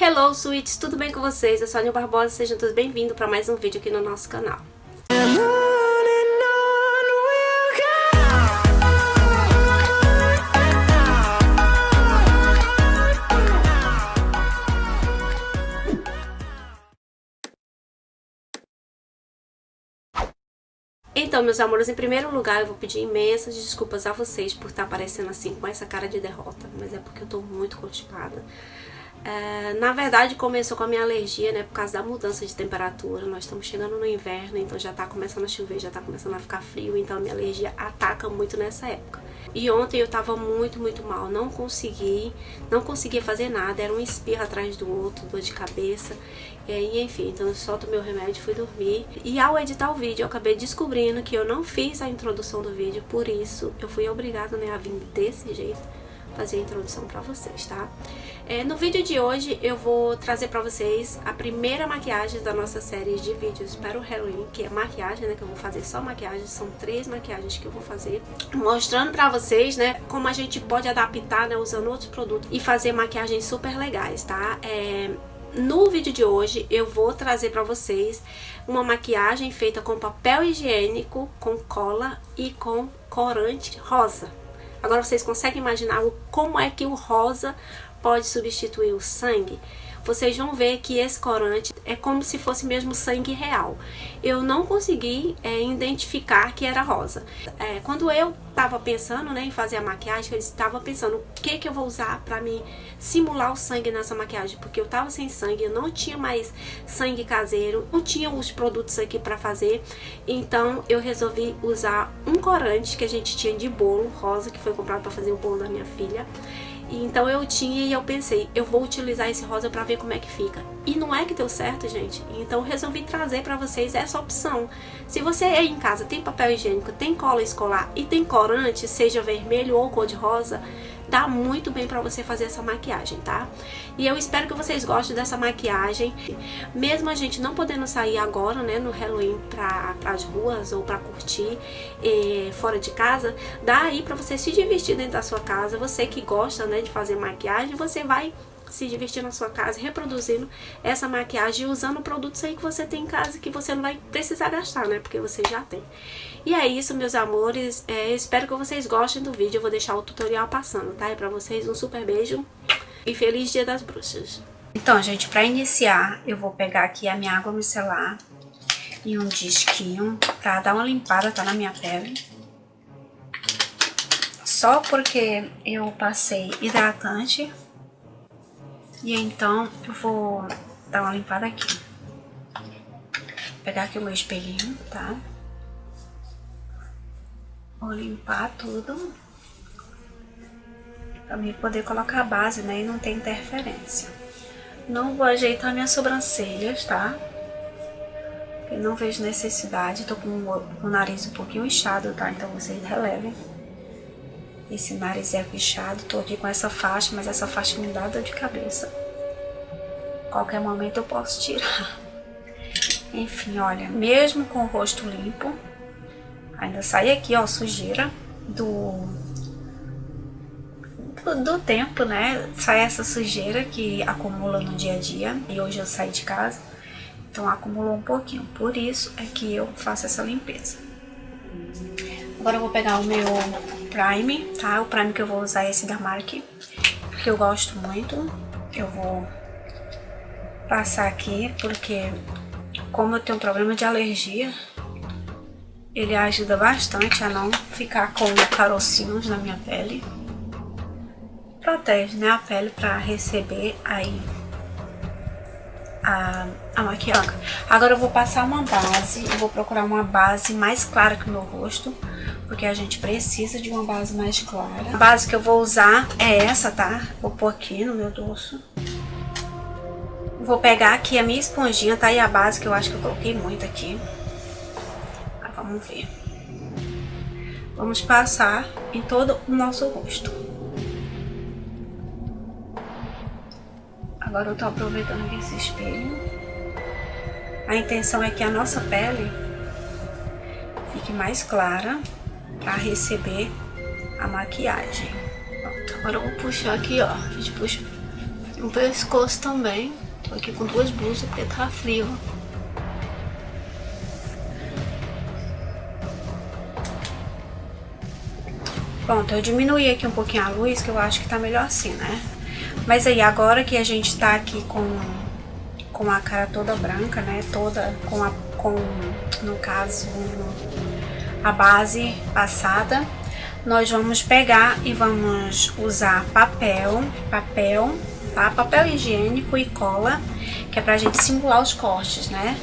Hello, sweets! Tudo bem com vocês? Eu sou a Aninha Barbosa, sejam todos bem-vindos para mais um vídeo aqui no nosso canal. Então, meus amores, em primeiro lugar eu vou pedir imensas desculpas a vocês por estar aparecendo assim com essa cara de derrota, mas é porque eu tô muito constipada. É, na verdade começou com a minha alergia, né, por causa da mudança de temperatura, nós estamos chegando no inverno, então já tá começando a chover, já tá começando a ficar frio, então a minha alergia ataca muito nessa época. E ontem eu tava muito, muito mal, não consegui, não conseguia fazer nada, era um espirro atrás do outro, dor de cabeça, e enfim, então eu só tomei o remédio e fui dormir. E ao editar o vídeo, eu acabei descobrindo que eu não fiz a introdução do vídeo, por isso eu fui obrigada, né, a vir desse jeito fazer a introdução pra vocês, tá? É, no vídeo de hoje eu vou trazer pra vocês a primeira maquiagem da nossa série de vídeos para o Halloween, que é maquiagem, né, que eu vou fazer só maquiagem, são três maquiagens que eu vou fazer, mostrando pra vocês, né, como a gente pode adaptar, né, usando outros produtos e fazer maquiagens super legais, tá? É, no vídeo de hoje eu vou trazer pra vocês uma maquiagem feita com papel higiênico, com cola e com corante rosa. Agora vocês conseguem imaginar como é que o rosa pode substituir o sangue? Vocês vão ver que esse corante é como se fosse mesmo sangue real. Eu não consegui é, identificar que era rosa. É, quando eu estava pensando né, em fazer a maquiagem, eu estava pensando o que, que eu vou usar para me simular o sangue nessa maquiagem, porque eu estava sem sangue, eu não tinha mais sangue caseiro, não tinha os produtos aqui para fazer, então eu resolvi usar um corante que a gente tinha de bolo rosa, que foi comprado para fazer o bolo da minha filha, então eu tinha e eu pensei, eu vou utilizar esse rosa pra ver como é que fica. E não é que deu certo, gente. Então resolvi trazer pra vocês essa opção. Se você aí em casa tem papel higiênico, tem cola escolar e tem corante, seja vermelho ou cor de rosa, dá muito bem pra você fazer essa maquiagem, tá? E eu espero que vocês gostem dessa maquiagem. Mesmo a gente não podendo sair agora, né, no Halloween pra, pras ruas ou pra curtir eh, fora de casa, dá aí pra você se divertir dentro da sua casa. Você que gosta, né, de fazer maquiagem, você vai se divertir na sua casa, reproduzindo essa maquiagem usando produtos aí que você tem em casa que você não vai precisar gastar, né? Porque você já tem. E é isso, meus amores. É, espero que vocês gostem do vídeo. Eu vou deixar o tutorial passando, tá? E pra vocês um super beijo e feliz dia das bruxas. Então, gente, pra iniciar, eu vou pegar aqui a minha água micelar e um disquinho pra dar uma limpada, tá? Na minha pele. Só porque eu passei hidratante e então eu vou dar uma limpada aqui. Vou pegar aqui o meu espelhinho, tá? Vou limpar tudo. Pra mim poder colocar a base, né? E não ter interferência. Não vou ajeitar minhas sobrancelhas, tá? Porque não vejo necessidade. Tô com o nariz um pouquinho inchado, tá? Então vocês relevem. Esse nariz é inchado. Tô aqui com essa faixa, mas essa faixa me dá dor de cabeça. Qualquer momento eu posso tirar. Enfim, olha, mesmo com o rosto limpo, ainda sai aqui, ó, sujeira do, do, do, tempo, né? Sai essa sujeira que acumula no dia a dia. E hoje eu saí de casa, então acumulou um pouquinho. Por isso é que eu faço essa limpeza. Agora eu vou pegar o meu Prime, tá? O Prime que eu vou usar é esse da Mark, que eu gosto muito. Eu vou passar aqui, porque como eu tenho problema de alergia, ele ajuda bastante a não ficar com carocinhos na minha pele. Protege né, a pele para receber aí a, a maquiagem. Agora eu vou passar uma base, eu vou procurar uma base mais clara que o meu rosto, porque a gente precisa de uma base mais clara. A base que eu vou usar é essa, tá? Vou pôr aqui no meu dorso. Vou pegar aqui a minha esponjinha, tá? E a base, que eu acho que eu coloquei muito aqui. Ah, vamos ver. Vamos passar em todo o nosso rosto. Agora eu tô aproveitando esse espelho. A intenção é que a nossa pele fique mais clara para receber a maquiagem. Pronto, agora eu vou puxar aqui, ó. A gente puxa O pescoço também. Tô aqui com duas blusas porque tá frio. Pronto, eu diminuí aqui um pouquinho a luz, que eu acho que tá melhor assim, né? Mas aí, agora que a gente tá aqui com, com a cara toda branca, né? Toda com, a, com no caso, a base passada, nós vamos pegar e vamos usar papel, papel, tá? Papel higiênico e cola, que é pra gente simular os cortes, né?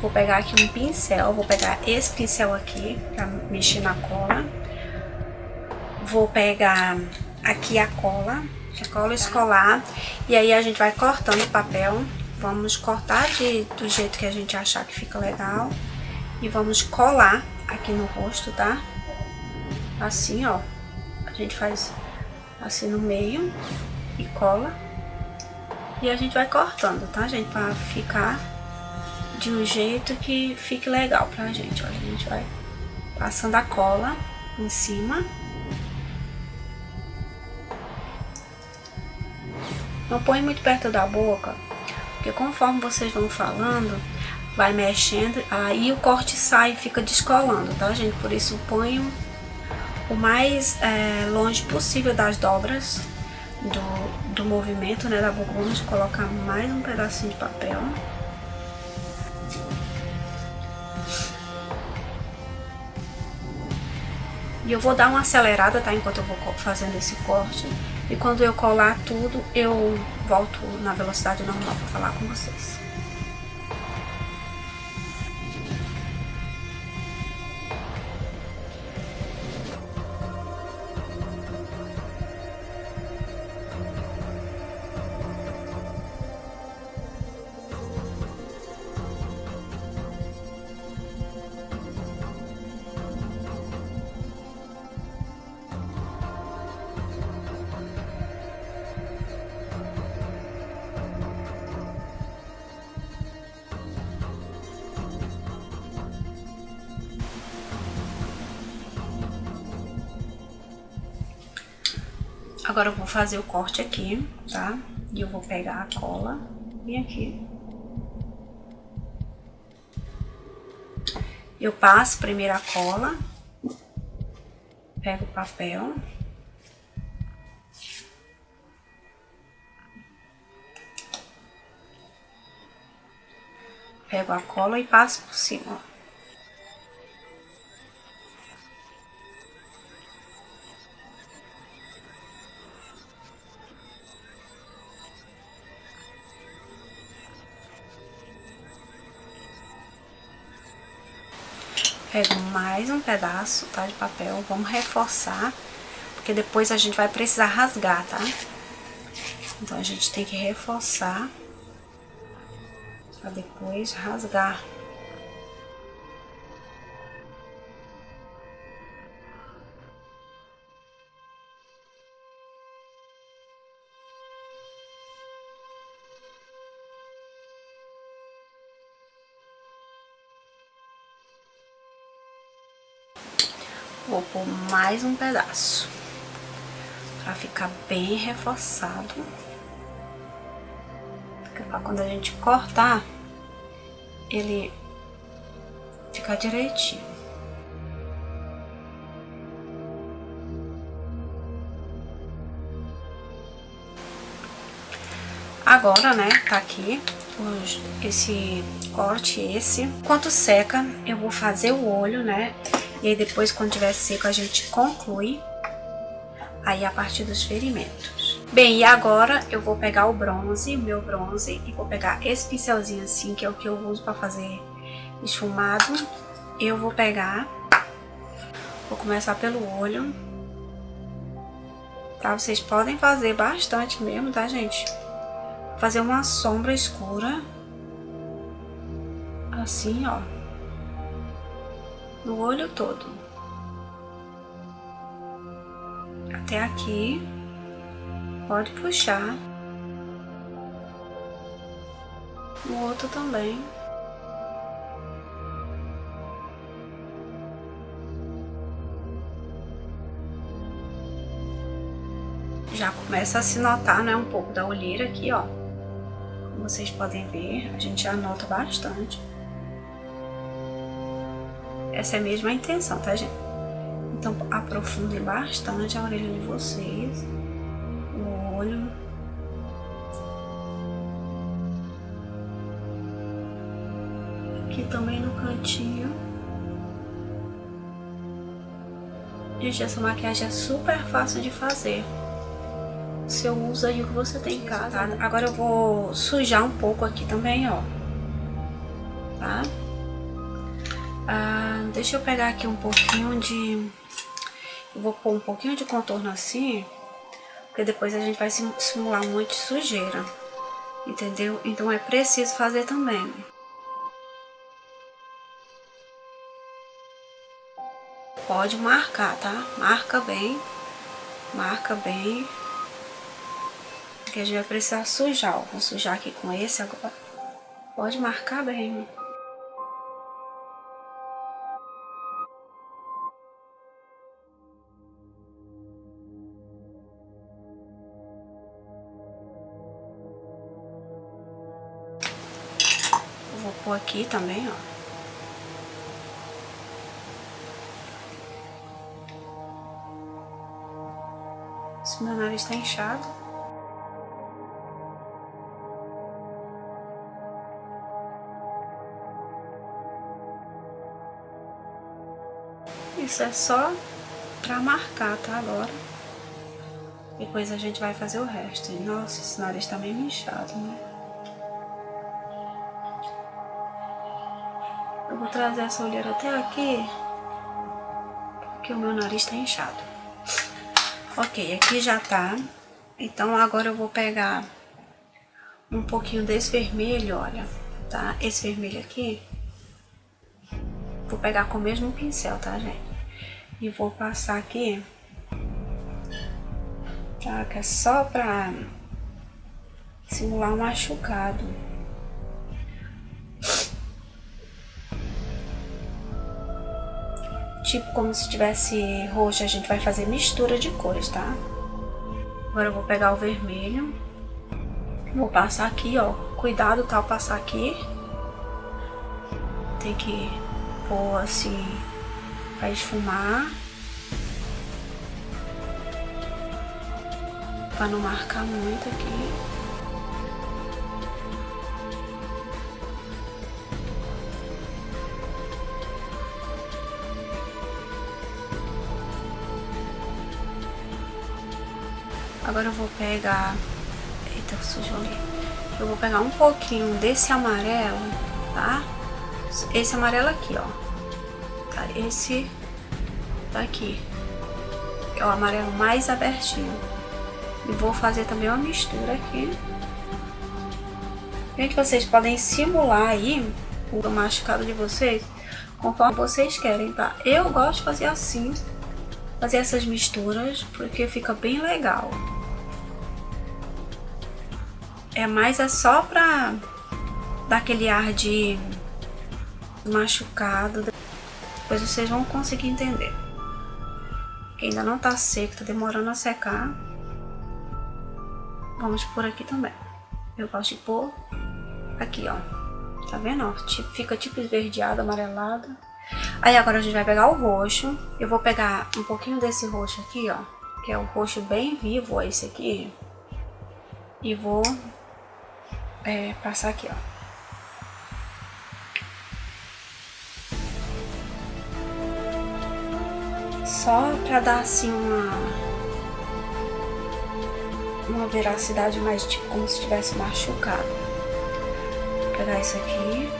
Vou pegar aqui um pincel, vou pegar esse pincel aqui pra mexer na cola vou pegar aqui a cola, a cola escolar, e aí a gente vai cortando o papel. Vamos cortar de, do jeito que a gente achar que fica legal. E vamos colar aqui no rosto, tá? Assim, ó. A gente faz assim no meio e cola. E a gente vai cortando, tá, gente? Pra ficar de um jeito que fique legal pra gente, ó. A gente vai passando a cola em cima. Não põe muito perto da boca, porque conforme vocês vão falando, vai mexendo, aí o corte sai e fica descolando, tá, gente? Por isso ponho o mais é, longe possível das dobras do, do movimento, né, da boca. Vamos colocar mais um pedacinho de papel. E eu vou dar uma acelerada, tá? Enquanto eu vou fazendo esse corte. E quando eu colar tudo, eu volto na velocidade normal para falar com vocês. Fazer o corte aqui, tá? E eu vou pegar a cola e aqui. Eu passo primeiro a cola, pego o papel. Pego a cola e passo por cima, Pego mais um pedaço, tá, de papel, vamos reforçar, porque depois a gente vai precisar rasgar, tá? Então, a gente tem que reforçar pra depois rasgar. Vou pôr mais um pedaço. Pra ficar bem reforçado. Pra quando a gente cortar, ele ficar direitinho. Agora, né, tá aqui esse corte, esse. Enquanto seca, eu vou fazer o olho, né, e aí depois, quando tiver seco, a gente conclui aí a partir dos ferimentos. Bem, e agora eu vou pegar o bronze, meu bronze, e vou pegar esse pincelzinho assim, que é o que eu uso pra fazer esfumado. Eu vou pegar, vou começar pelo olho, tá? Vocês podem fazer bastante mesmo, tá, gente? Fazer uma sombra escura, assim, ó no olho todo. Até aqui, pode puxar. O outro também. Já começa a se notar, né, um pouco da olheira aqui, ó. Como vocês podem ver, a gente já nota bastante. Essa é a intenção, tá, gente? Então, aprofundem bastante a orelha de vocês, o olho. Aqui também no cantinho. Gente, essa maquiagem é super fácil de fazer. Você usa aí o que você tem em casa. Tá? Agora eu vou sujar um pouco aqui também, ó. Tá? Deixa eu pegar aqui um pouquinho de... Eu vou pôr um pouquinho de contorno assim, porque depois a gente vai simular muito sujeira, entendeu? Então é preciso fazer também. Pode marcar, tá? Marca bem, marca bem, porque a gente vai precisar sujar, ó. Vou sujar aqui com esse agora. Pode marcar bem, aqui também, ó. Se meu nariz tá inchado. Isso é só pra marcar, tá? Agora. Depois a gente vai fazer o resto. Nossa, esse nariz tá meio inchado, né? Vou trazer essa olheira até aqui, porque o meu nariz tá inchado. Ok, aqui já tá. Então agora eu vou pegar um pouquinho desse vermelho, olha, tá? Esse vermelho aqui. Vou pegar com o mesmo pincel, tá, gente? E vou passar aqui. Tá? Que é só pra simular um machucado. Tipo como se tivesse roxo, a gente vai fazer mistura de cores, tá? Agora eu vou pegar o vermelho, vou passar aqui, ó, cuidado tá, passar aqui. Tem que pôr assim, pra esfumar. Pra não marcar muito aqui. Agora eu vou pegar... Eita, sujou ali. Eu vou pegar um pouquinho desse amarelo, tá? Esse amarelo aqui, ó. Tá? Esse daqui. É o amarelo mais abertinho. E vou fazer também uma mistura aqui. Gente, vocês podem simular aí o machucado de vocês conforme vocês querem, tá? Eu gosto de fazer assim, fazer essas misturas, porque fica bem legal. É mais é só pra dar aquele ar de machucado. Depois vocês vão conseguir entender. Que ainda não tá seco, tá demorando a secar. Vamos por aqui também. Eu gosto de pôr aqui, ó. Tá vendo, ó? Fica tipo esverdeado, amarelado. Aí agora a gente vai pegar o roxo. Eu vou pegar um pouquinho desse roxo aqui, ó. Que é o roxo bem vivo, ó, esse aqui. E vou é, passar aqui, ó. Só pra dar assim uma uma veracidade mais tipo como se tivesse machucado. Vou pegar isso aqui.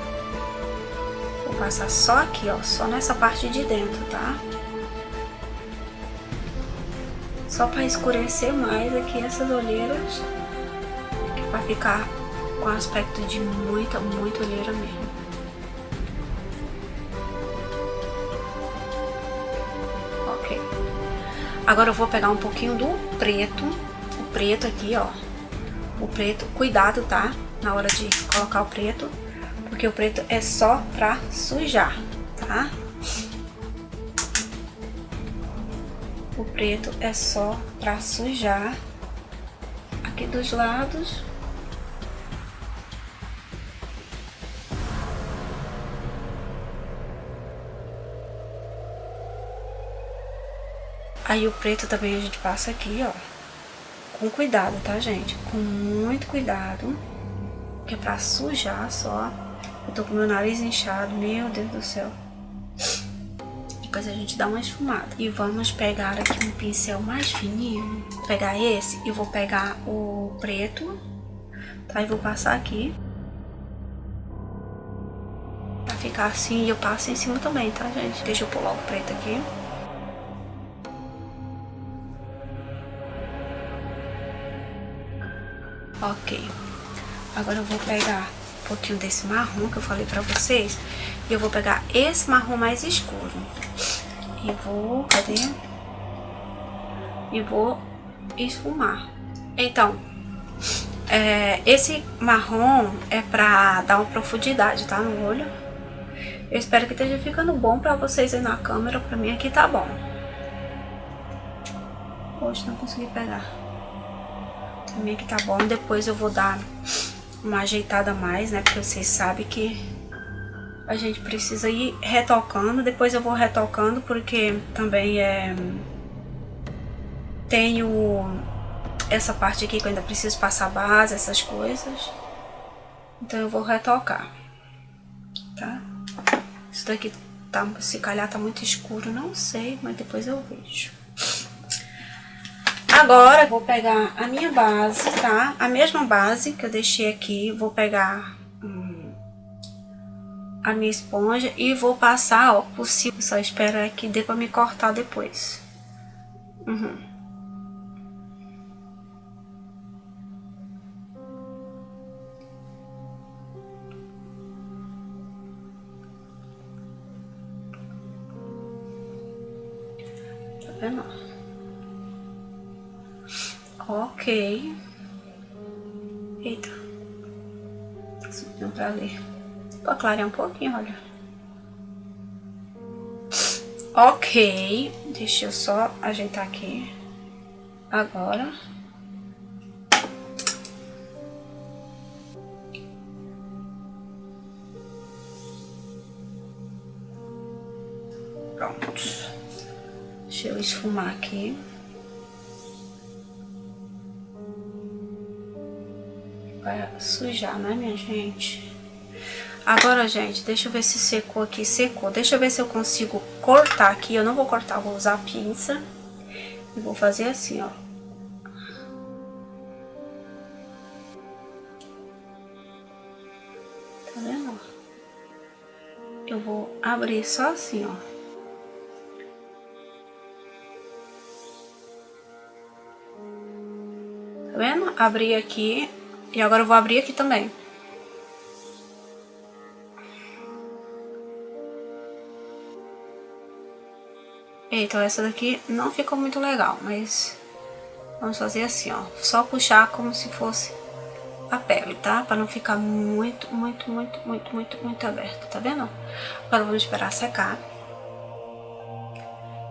Vou passar só aqui, ó, só nessa parte de dentro, tá? Só para escurecer mais aqui essas olheiras, para ficar com aspecto de muita, muita olheira mesmo. Ok. Agora eu vou pegar um pouquinho do preto, o preto aqui, ó. O preto, cuidado, tá? Na hora de colocar o preto, porque o preto é só pra sujar, tá? O preto é só pra sujar aqui dos lados. Aí o preto também a gente passa aqui, ó. Com cuidado, tá, gente? Com muito cuidado. Que é pra sujar só. Eu tô com meu nariz inchado, meu Deus do céu. Depois a gente dá uma esfumada. E vamos pegar aqui um pincel mais fininho. Vou pegar esse e vou pegar o preto. Tá? E vou passar aqui. Pra ficar assim, e eu passo em cima também, tá, gente? Deixa eu pular o preto aqui. Ok. Agora eu vou pegar um pouquinho desse marrom que eu falei pra vocês. E eu vou pegar esse marrom mais escuro. E vou... Cadê? E vou esfumar. Então, é, esse marrom é pra dar uma profundidade, tá? No olho. Eu espero que esteja ficando bom pra vocês aí na câmera. Pra mim aqui tá bom. Hoje não consegui pegar. Também que tá bom. Depois eu vou dar uma ajeitada mais, né? Porque vocês sabem que a gente precisa ir retocando. Depois eu vou retocando porque também é... Tenho essa parte aqui que eu ainda preciso passar base, essas coisas. Então eu vou retocar, tá? Isso daqui tá, se calhar tá muito escuro, não sei, mas depois eu vejo. Agora, vou pegar a minha base, tá? A mesma base que eu deixei aqui, vou pegar hum, a minha esponja e vou passar, ó, por cima. Só esperar que dê pra me cortar depois. Uhum. Tá vendo? Ok. Eita. Subiu pra ler. Vou clarear um pouquinho, olha. Ok. Deixa eu só ajeitar aqui. Agora. Pronto. Deixa eu esfumar aqui. Vai sujar, né, minha gente? Agora, gente, deixa eu ver se secou aqui. Secou. Deixa eu ver se eu consigo cortar aqui. Eu não vou cortar, vou usar a pinça. E vou fazer assim, ó. Tá vendo? Eu vou abrir só assim, ó. Tá vendo? Abri aqui, e agora eu vou abrir aqui também. Então essa daqui não ficou muito legal, mas vamos fazer assim, ó. Só puxar como se fosse a pele, tá? Pra não ficar muito, muito, muito, muito, muito, muito aberto, tá vendo? Agora vamos esperar secar.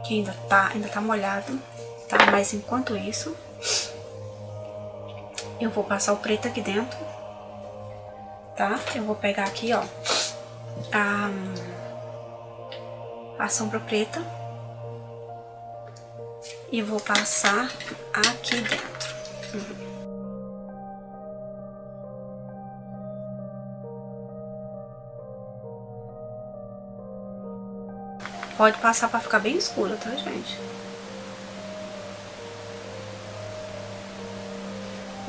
Que ainda tá, ainda tá molhado, tá? Mas enquanto isso, eu vou passar o preto aqui dentro, tá? Eu vou pegar aqui, ó, a, a sombra preta e vou passar aqui dentro. Uhum. Pode passar pra ficar bem escuro, tá, gente?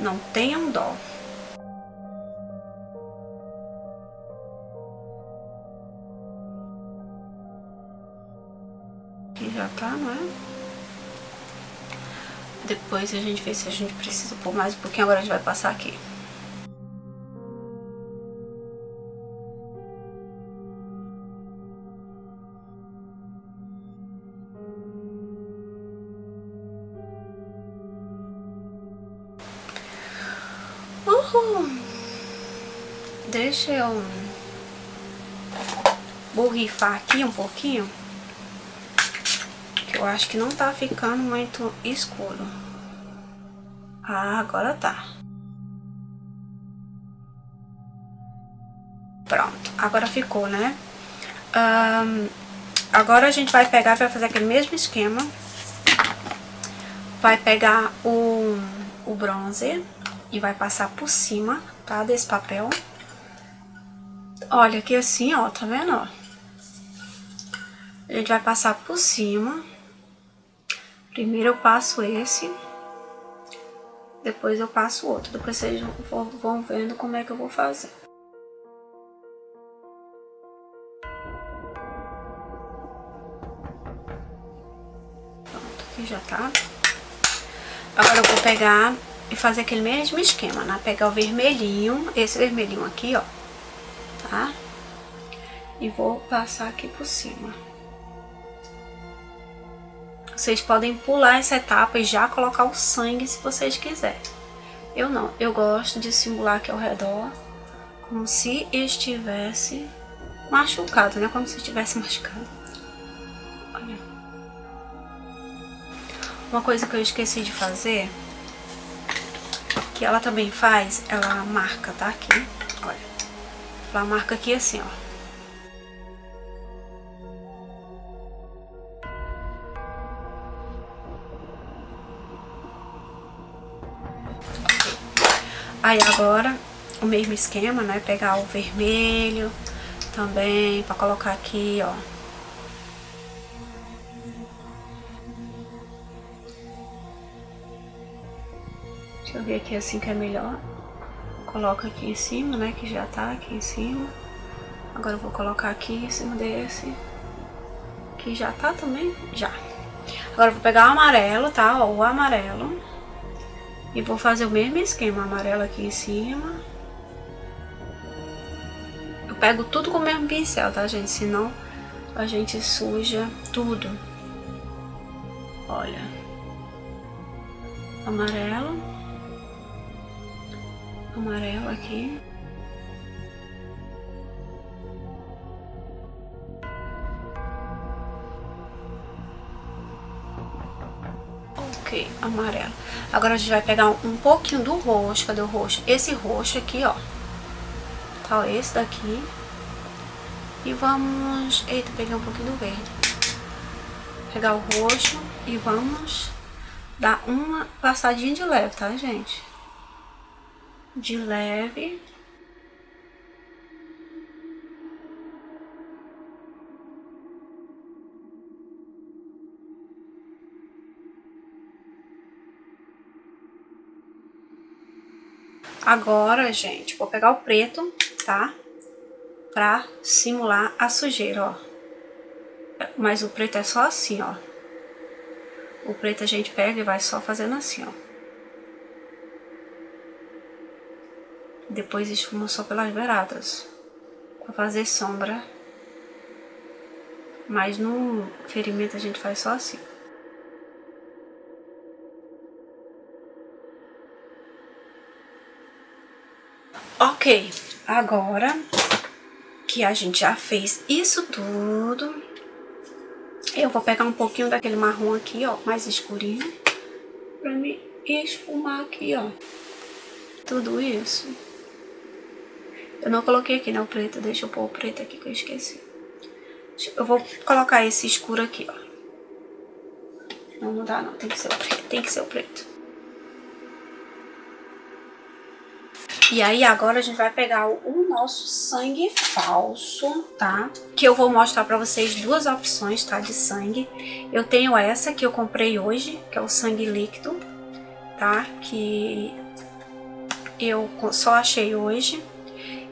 Não tenham dó. Aqui já tá, não é? Depois a gente vê se a gente precisa pôr mais um pouquinho. Agora a gente vai passar aqui. Deixa eu borrifar aqui um pouquinho. Que eu acho que não tá ficando muito escuro. Ah, agora tá. Pronto, agora ficou, né? Um, agora a gente vai pegar, vai fazer aquele mesmo esquema. Vai pegar o, o bronze e vai passar por cima, tá? Desse papel. Olha aqui assim, ó, tá vendo, ó? A gente vai passar por cima. Primeiro eu passo esse. Depois eu passo o outro. Depois vocês vão vendo como é que eu vou fazer. Pronto, aqui já tá. Agora eu vou pegar e fazer aquele mesmo esquema, né? Pegar o vermelhinho, esse vermelhinho aqui, ó, tá? E vou passar aqui por cima. Vocês podem pular essa etapa e já colocar o sangue se vocês quiserem. Eu não, eu gosto de simular aqui ao redor, como se estivesse machucado, né? Como se estivesse machucado. Olha. Uma coisa que eu esqueci de fazer, que ela também faz, ela marca, tá? Aqui. Ela marca aqui assim, ó. Aí agora, o mesmo esquema, né? Pegar o vermelho também, pra colocar aqui, ó. Deixa eu ver aqui assim que é melhor. Coloca aqui em cima, né? Que já tá aqui em cima. Agora eu vou colocar aqui em cima desse. Que já tá também? Já. Agora eu vou pegar o amarelo, tá? Ó, o amarelo. E vou fazer o mesmo esquema, amarelo aqui em cima. Eu pego tudo com o mesmo pincel, tá, gente? Senão a gente suja tudo. Olha. Amarelo. Amarelo aqui. Ok, amarelo. Agora a gente vai pegar um pouquinho do roxo. Cadê o roxo? Esse roxo aqui, ó. Tá, esse daqui. E vamos... Eita, peguei um pouquinho do verde. Pegar o roxo e vamos dar uma passadinha de leve, tá, gente? De leve. Agora, gente, vou pegar o preto, tá? Pra simular a sujeira, ó. Mas o preto é só assim, ó. O preto a gente pega e vai só fazendo assim, ó. Depois esfuma só pelas beiradas. Pra fazer sombra. Mas no ferimento a gente faz só assim. Ok, agora que a gente já fez isso tudo, eu vou pegar um pouquinho daquele marrom aqui, ó, mais escurinho, pra me esfumar aqui, ó, tudo isso. Eu não coloquei aqui, né, o preto, deixa eu pôr o preto aqui que eu esqueci. Eu vou colocar esse escuro aqui, ó. Não, dá não, tem que ser o preto, tem que ser o preto. E aí agora a gente vai pegar o nosso sangue falso, tá? Que eu vou mostrar pra vocês duas opções, tá? De sangue. Eu tenho essa que eu comprei hoje, que é o sangue líquido, tá? Que eu só achei hoje.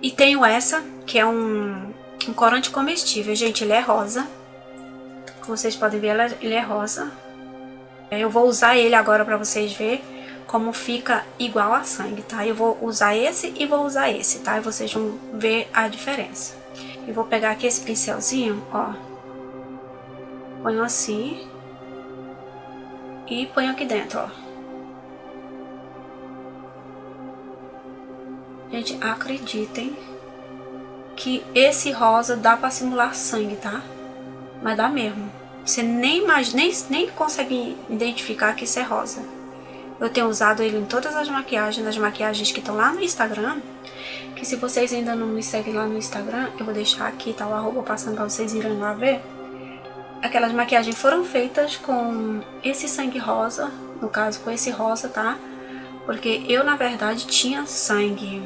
E tenho essa, que é um, um corante comestível. Gente, ele é rosa. Como vocês podem ver, ele é rosa. Eu vou usar ele agora pra vocês verem como fica igual a sangue, tá? Eu vou usar esse e vou usar esse, tá? E vocês vão ver a diferença. Eu vou pegar aqui esse pincelzinho, ó. Ponho assim. E ponho aqui dentro, ó. Gente, acreditem que esse rosa dá pra simular sangue, tá? Mas dá mesmo. Você nem, imagina, nem, nem consegue identificar que isso é rosa. Eu tenho usado ele em todas as maquiagens, nas maquiagens que estão lá no Instagram. Que se vocês ainda não me seguem lá no Instagram, eu vou deixar aqui, tá o arroba passando pra vocês irem lá ver. Aquelas maquiagens foram feitas com esse sangue rosa, no caso com esse rosa, tá? Porque eu, na verdade, tinha sangue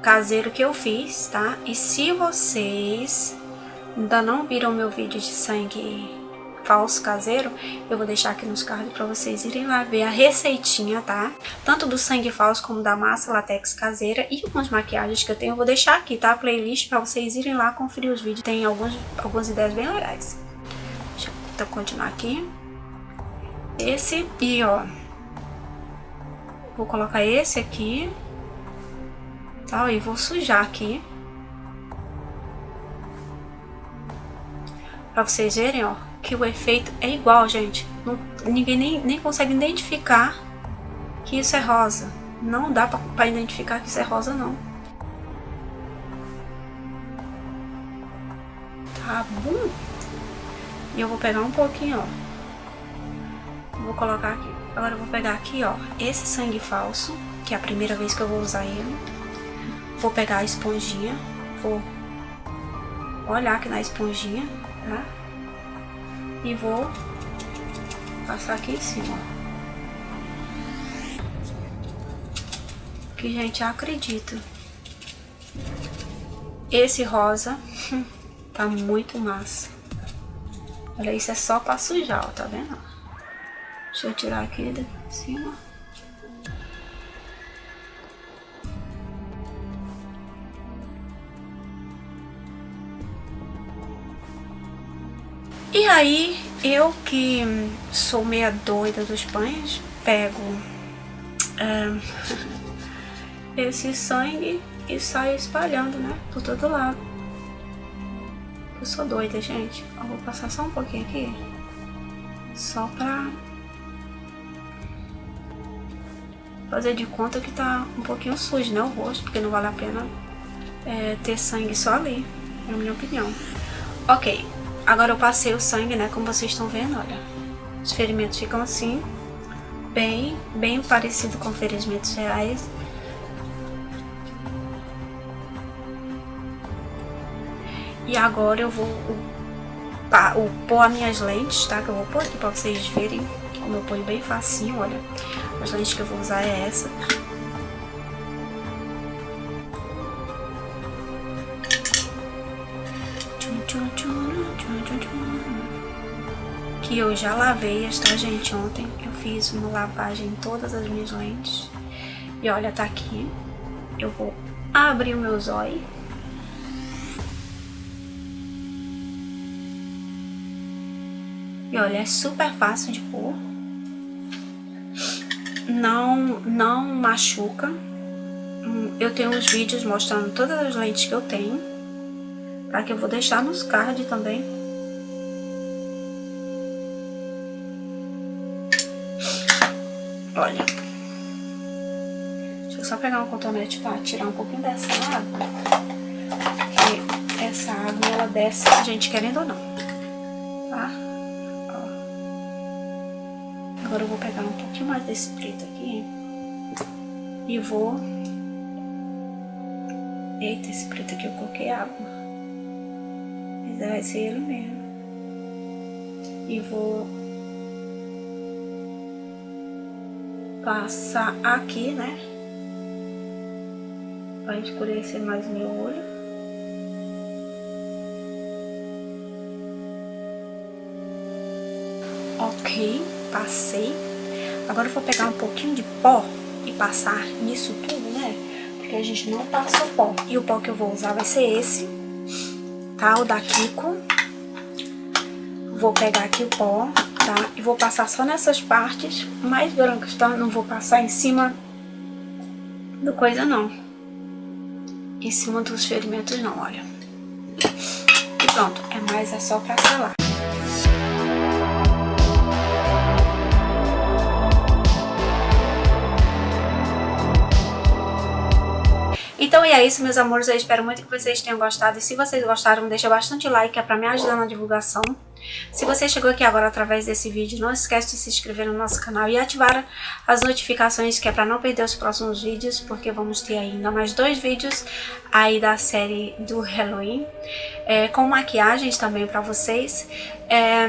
caseiro que eu fiz, tá? E se vocês ainda não viram meu vídeo de sangue falso caseiro, eu vou deixar aqui nos cards para vocês irem lá ver a receitinha, tá? Tanto do sangue falso como da massa latex caseira e algumas maquiagens que eu tenho, eu vou deixar aqui, tá? A playlist para vocês irem lá conferir os vídeos, tem algumas, algumas ideias bem legais. Deixa eu então, continuar aqui. Esse e ó, vou colocar esse aqui, tá? E vou sujar aqui. Pra vocês verem, ó que o efeito é igual, gente. Não, ninguém nem, nem consegue identificar que isso é rosa. Não dá pra, identificar que isso é rosa, não. Tá bom? E eu vou pegar um pouquinho, ó. Vou colocar aqui. Agora eu vou pegar aqui, ó, esse sangue falso, que é a primeira vez que eu vou usar ele. Vou pegar a esponjinha, vou olhar aqui na esponjinha, tá? e vou passar aqui em cima. Que, gente, acredito. Esse rosa tá muito massa. Olha, isso é só pra sujar, ó, tá vendo? Deixa eu tirar aqui de cima. E aí, eu que sou meia doida dos pães, pego esse sangue e saio espalhando, né? Por todo lado. Eu sou doida, gente. Eu vou passar só um pouquinho aqui. Só pra fazer de conta que tá um pouquinho sujo, né? O rosto, porque não vale a pena é, ter sangue só ali, na minha opinião. Ok, Agora eu passei o sangue, né? Como vocês estão vendo, olha. Os ferimentos ficam assim. Bem, bem parecido com ferimentos reais. E agora eu vou pôr as minhas lentes, tá? Que eu vou pôr aqui pra vocês verem como eu ponho bem facinho, olha. As lentes que eu vou usar é essa. Que eu já lavei esta gente ontem. Eu fiz uma lavagem em todas as minhas lentes. E olha, tá aqui. Eu vou abrir o meu zóio. E olha, é super fácil de pôr. Não, não machuca. Hum, eu tenho uns vídeos mostrando todas as lentes que eu tenho. Tá? Que eu vou deixar nos cards também. Olha. Deixa eu só pegar um cotonete pra tirar um pouquinho dessa água. Porque essa água, ela desce, gente querendo ou não. Tá? Agora eu vou pegar um pouquinho mais desse preto aqui. E vou... Eita, esse preto aqui eu coloquei água vai ser ele mesmo. E vou passar aqui, né? Pra escurecer mais meu olho. Passei. Agora eu vou pegar um pouquinho de pó e passar nisso tudo, né? Porque a gente não passa o pó. E o pó que eu vou usar vai ser esse tá? O da Kiko. Vou pegar aqui o pó, tá? E vou passar só nessas partes mais brancas, tá? Não vou passar em cima do coisa, não. Em cima dos ferimentos, não, olha. E pronto, é mais, é só pra selar. Então é isso, meus amores. Eu espero muito que vocês tenham gostado. E se vocês gostaram, deixa bastante like, é pra me ajudar na divulgação. Se você chegou aqui agora através desse vídeo, não esquece de se inscrever no nosso canal e ativar as notificações, que é para não perder os próximos vídeos, porque vamos ter ainda mais dois vídeos aí da série do Halloween, é, com maquiagens também para vocês. É,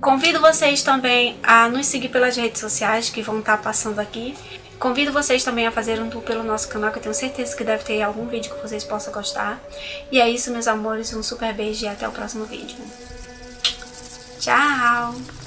convido vocês também a nos seguir pelas redes sociais, que vão estar tá passando aqui. Convido vocês também a fazer um tour pelo nosso canal, que eu tenho certeza que deve ter algum vídeo que vocês possam gostar. E é isso, meus amores. Um super beijo e até o próximo vídeo. Tchau!